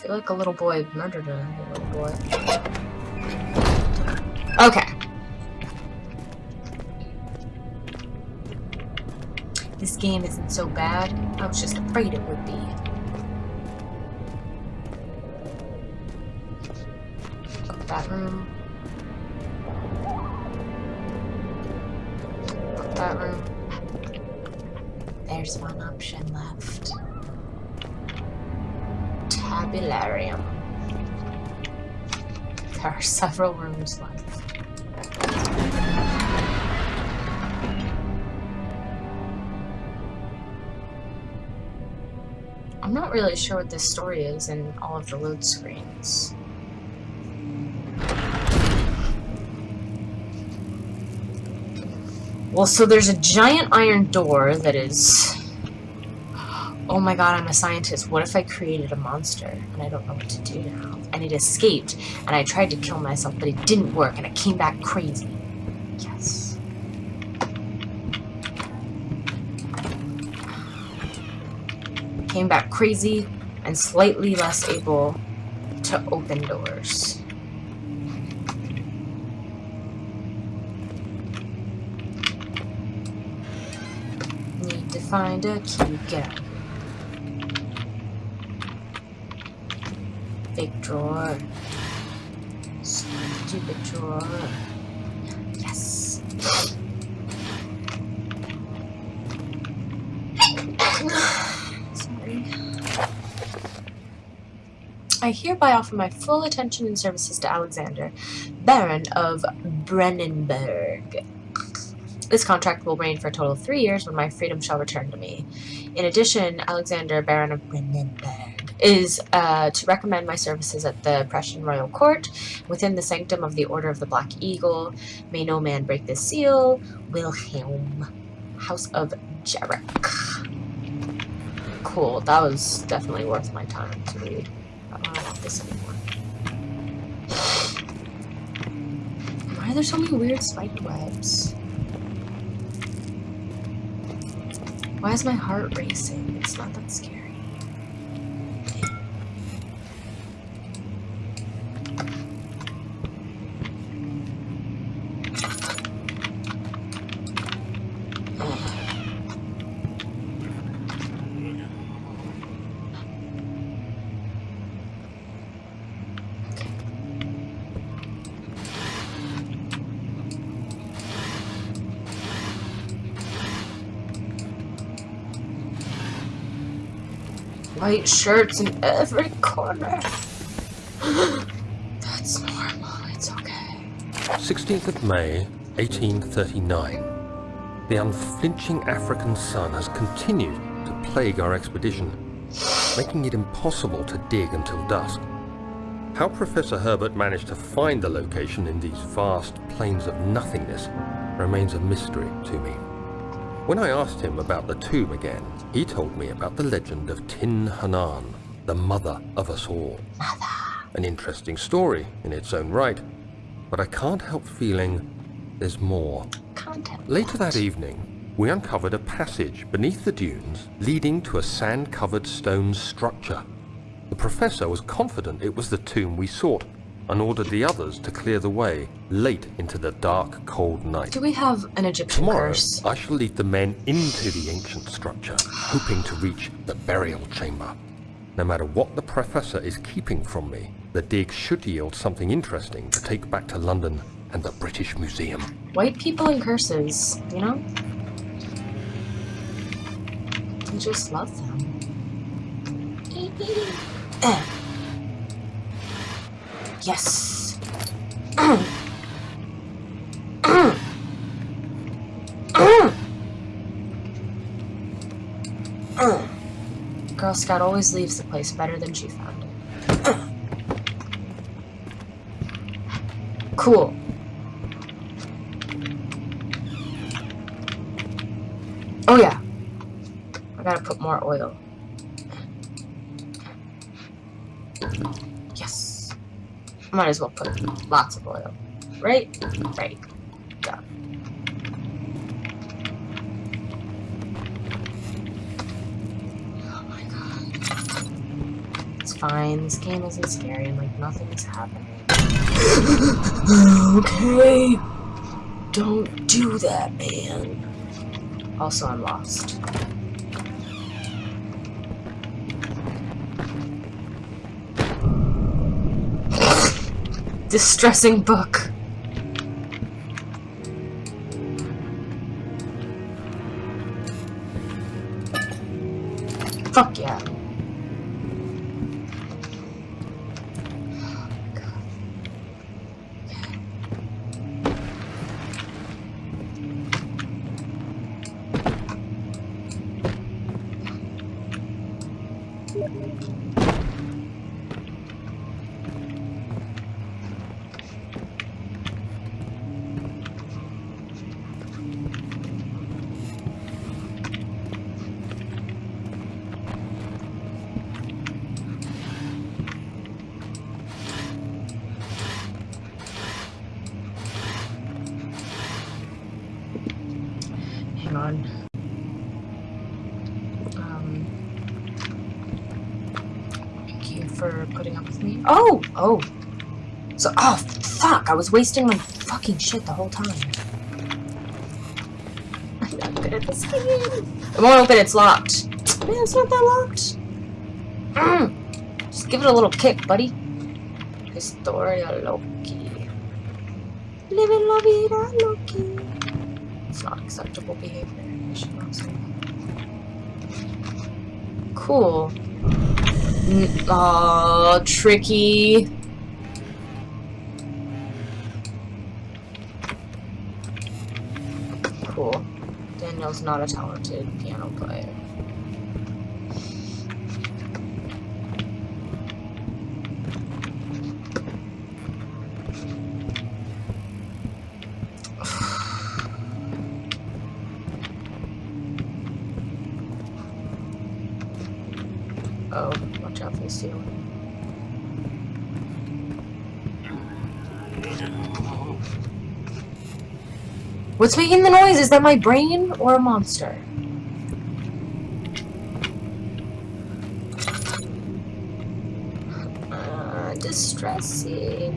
feel like a little boy murdered a little boy. Okay. This game isn't so bad. I was just afraid it would be. that room. that room. There's one option left. Tabularium. There are several rooms left. I'm not really sure what this story is in all of the load screens. Well, so there's a giant iron door that is... Oh my god, I'm a scientist. What if I created a monster and I don't know what to do now? And it escaped, and I tried to kill myself, but it didn't work, and it came back crazy. Yes. Came back crazy and slightly less able to open doors. Need to find a key. Get out. Drawer. Stupid drawer. Yes. Sorry. I hereby offer my full attention and services to Alexander, Baron of Brennenburg. This contract will reign for a total of three years when my freedom shall return to me. In addition, Alexander, Baron of Brennenburg, is uh, to recommend my services at the Prussian Royal Court within the sanctum of the Order of the Black Eagle. May no man break this seal. Wilhelm, House of Jarek. Cool, that was definitely worth my time to read. I don't want this anymore. Why are there so many weird spiked webs? Why is my heart racing? It's not that scary. White shirts in every corner. That's normal, it's okay. 16th of May, 1839. The unflinching African sun has continued to plague our expedition, making it impossible to dig until dusk. How Professor Herbert managed to find the location in these vast plains of nothingness remains a mystery to me. When I asked him about the tomb again, he told me about the legend of Tin Hinan, the mother of us all. Mother. An interesting story in its own right, but I can't help feeling there's more. Later that evening, we uncovered a passage beneath the dunes leading to a sand-covered stone structure. The professor was confident it was the tomb we sought, and ordered the others to clear the way late into the dark, cold night. Do we have an Egyptian Tomorrow, curse? I shall lead the men into the ancient structure, hoping to reach the burial chamber. No matter what the professor is keeping from me, the dig should yield something interesting to take back to London and the British Museum. White people and curses, you know? I just love them. Yes. Girl Scout always leaves the place better than she found it. Cool. Oh yeah. I gotta put more oil. Might as well put lots of oil. Right? Right. Oh my god. It's fine. This game isn't scary and like nothing's happening. okay. Don't do that, man. Also, I'm lost. Distressing book. Hang on. Um, thank you for putting up with me. Oh! Oh! So, oh, fuck! I was wasting my fucking shit the whole time. I'm not good at this game. It won't open, it's locked. Man, it's not that locked. Mm. Just give it a little kick, buddy. Historia Loki. Living la vida Loki. It's not acceptable behavior. Cool. Aw, uh, tricky. Cool. Daniel's not a talented piano player. Oh, watch out for the What's making the noise? Is that my brain or a monster? Uh, distressing.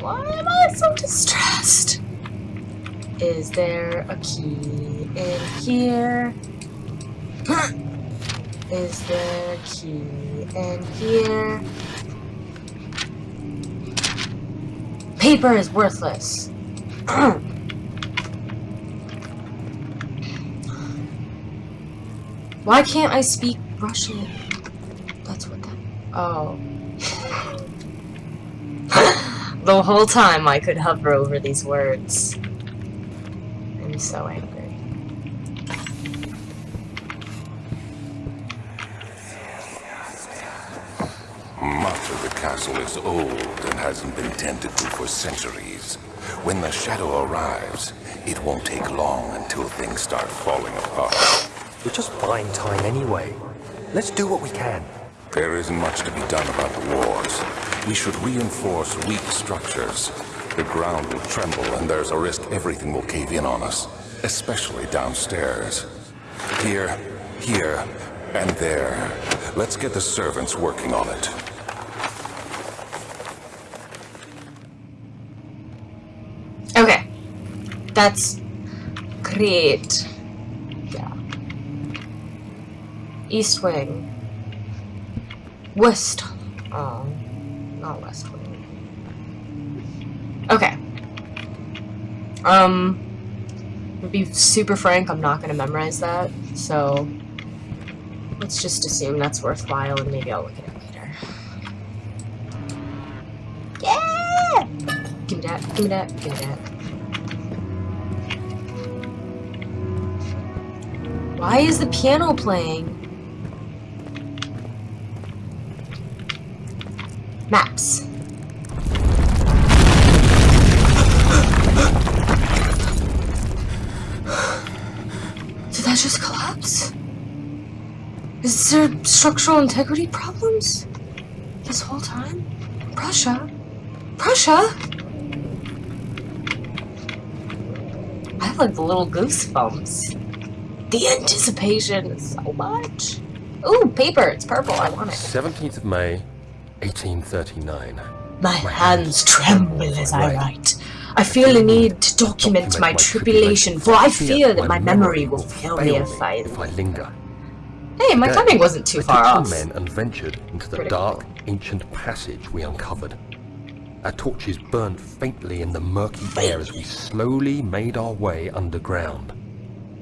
Why am I so distressed? Is there a key in here? Is there a key in here? Paper is worthless. Why can't I speak Russian? That's what that. Oh. the whole time I could hover over these words. I'm so angry. Much of the castle is old and hasn't been tended to for centuries. When the shadow arrives, it won't take long until things start falling apart. We're just buying time anyway. Let's do what we can. There isn't much to be done about the wars. We should reinforce weak structures. The ground will tremble and there's a risk everything will cave in on us, especially downstairs. Here, here, and there. Let's get the servants working on it. Okay. That's great. Yeah. East Wing. West. Oh, not West Wing. Okay. Um, to be super frank, I'm not gonna memorize that, so let's just assume that's worthwhile and maybe I'll look at it later. Yeah! Give me that, give me that, give me that. Why is the piano playing? Maps. Is there structural integrity problems? This whole time? Prussia? Prussia? have like the little goosebumps. The anticipation is so much. Ooh, paper. It's purple. I want it. 17th of May, 1839. My hands tremble as I write. I feel a need to document my tribulation, for I fear that my memory will fail me if I... if I linger. Hey, my Today, timing wasn't too I far took off. some men and ventured into the Critical. dark, ancient passage we uncovered. Our torches burned faintly in the murky air as we slowly made our way underground.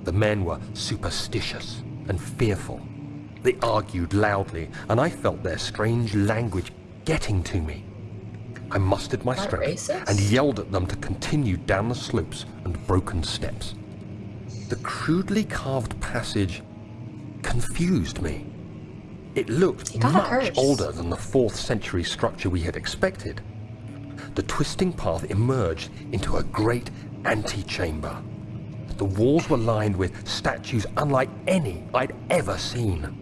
The men were superstitious and fearful. They argued loudly, and I felt their strange language getting to me. I mustered my strength racist? and yelled at them to continue down the slopes and broken steps. The crudely carved passage confused me. It looked You got a much older than the 4th century structure we had expected. The twisting path emerged into a great antechamber. The walls were lined with statues unlike any I'd ever seen.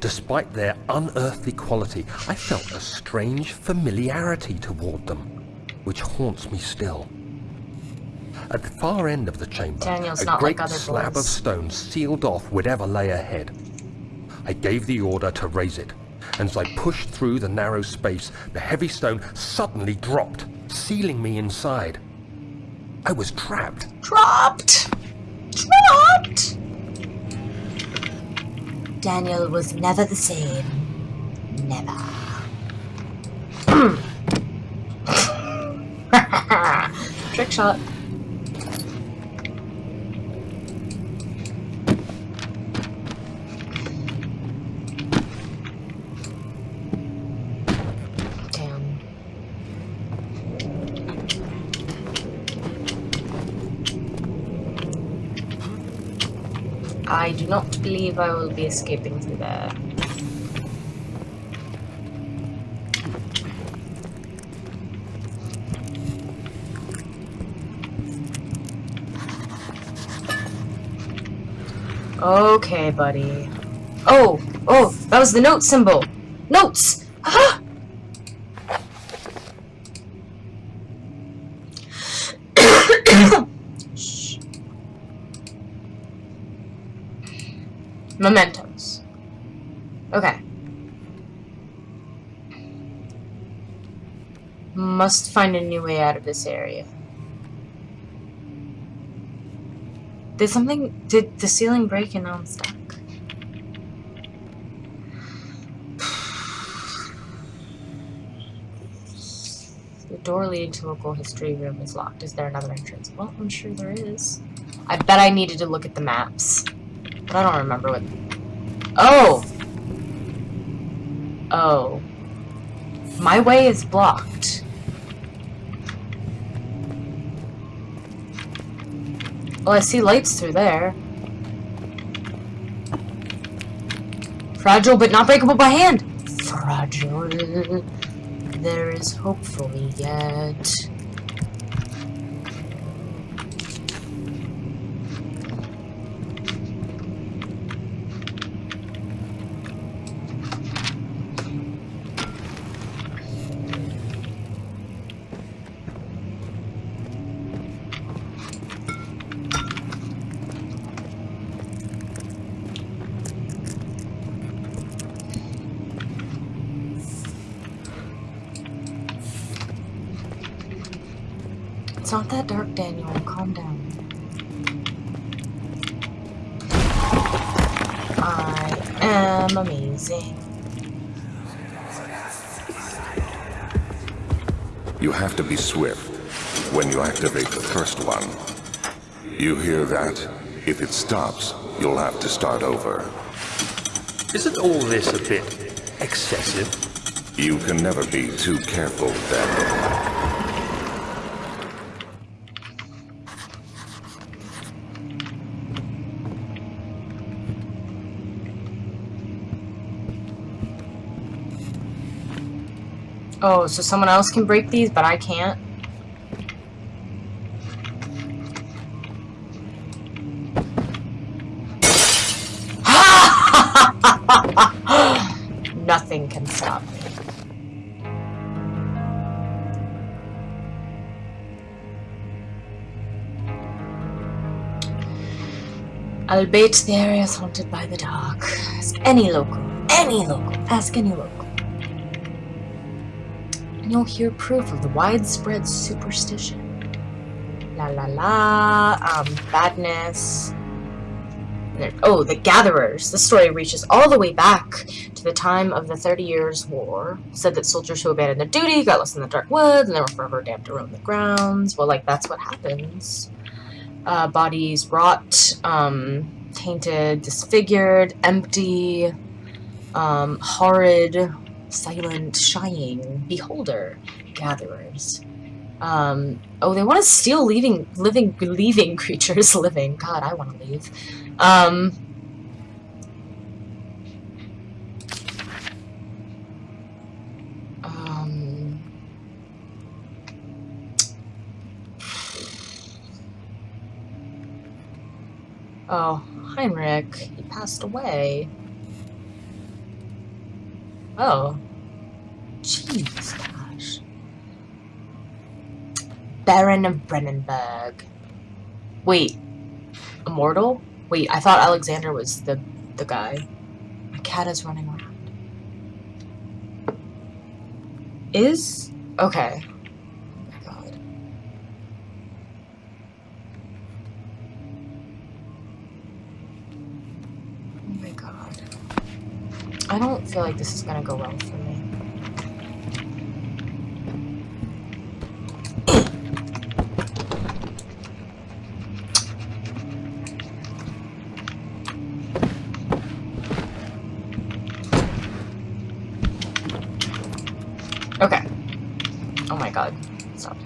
Despite their unearthly quality, I felt a strange familiarity toward them, which haunts me still. At the far end of the chamber, Daniel's a not great like other slab of stone sealed off whatever lay ahead. I gave the order to raise it, and as I pushed through the narrow space, the heavy stone suddenly dropped, sealing me inside. I was trapped. Trapped! Trapped! Daniel was never the same. Never. Trick shot. I do not believe I will be escaping through there. Okay, buddy. Oh, oh, that was the note symbol. Notes! Mementos. Okay. Must find a new way out of this area. Did something... Did the ceiling break and now I'm stuck? The door leading to local history room is locked. Is there another entrance? Well, I'm sure there is. I bet I needed to look at the maps. I don't remember what... Oh! Oh. My way is blocked. Well, I see lights through there. Fragile but not breakable by hand. Fragile. There is hope for me yet. It's not that dark, Daniel. Calm down. I am amazing. You have to be swift when you activate the first one. You hear that? If it stops, you'll have to start over. Isn't all this a bit excessive? You can never be too careful, Daniel. Oh, so someone else can break these, but I can't? Nothing can stop me. I'll bait the area is haunted by the dark. Ask any local. Any local. Ask any local. You'll hear proof of the widespread superstition. La la la. Um, badness. There, oh, the Gatherers. The story reaches all the way back to the time of the Thirty Years' War. Said that soldiers who abandoned their duty got lost in the dark woods and they were forever damned to roam the grounds. Well, like, that's what happens. Uh, bodies rot, um, tainted, disfigured, empty, um, horrid, silent, shying, beholder, gatherers. Um, oh, they want to steal leaving, living, leaving creatures living. God, I want to leave. Um, um, oh, Heinrich, he passed away. Oh. Jeez, gosh. Baron of Brennenburg. Wait. Immortal? Wait, I thought Alexander was the the guy. My cat is running around. Is? Okay. Oh my god. Oh my god. I don't feel like this is gonna go well for me. Okay. Oh my god. Stop.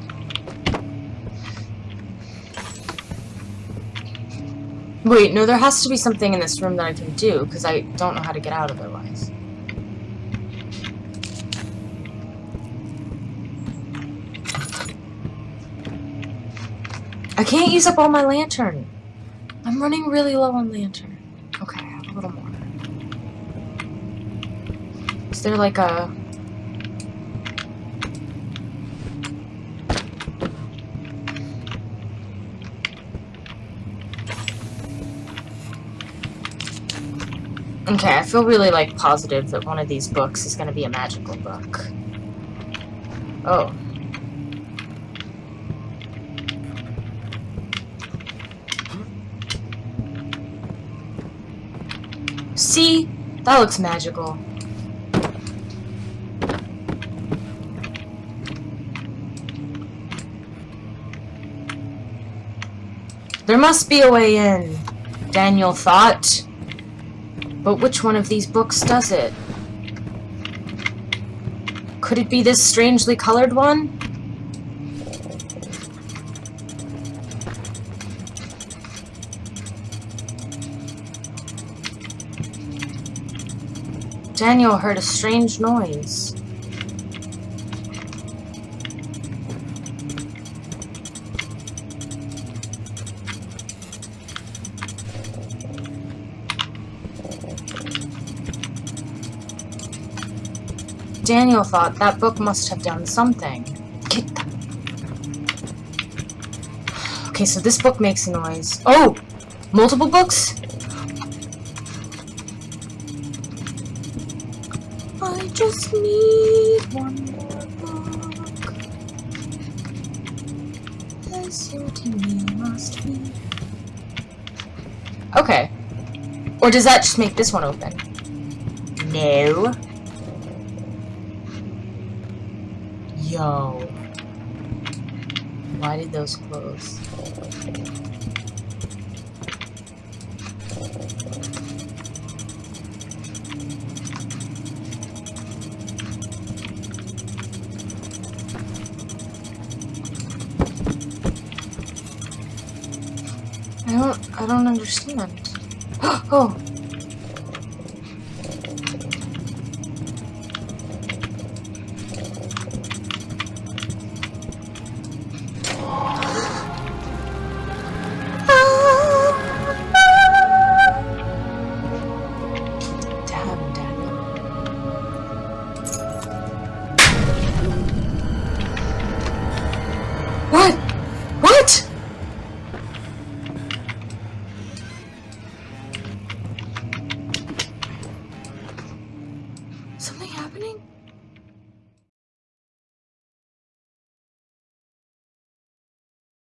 Wait, no, there has to be something in this room that I can do, because I don't know how to get out otherwise. I can't use up all my lantern. I'm running really low on lantern. Okay, I have a little more. Is there like a... Okay, I feel really, like, positive that one of these books is gonna be a magical book. Oh. See? That looks magical. There must be a way in, Daniel thought. But which one of these books does it? Could it be this strangely colored one? Daniel heard a strange noise. Daniel thought that book must have done something. Okay, so this book makes a noise. Oh! Multiple books? Need one more book. Must be. Okay. Or does that just make this one open? No. Yo. Why did those close? Don't I don't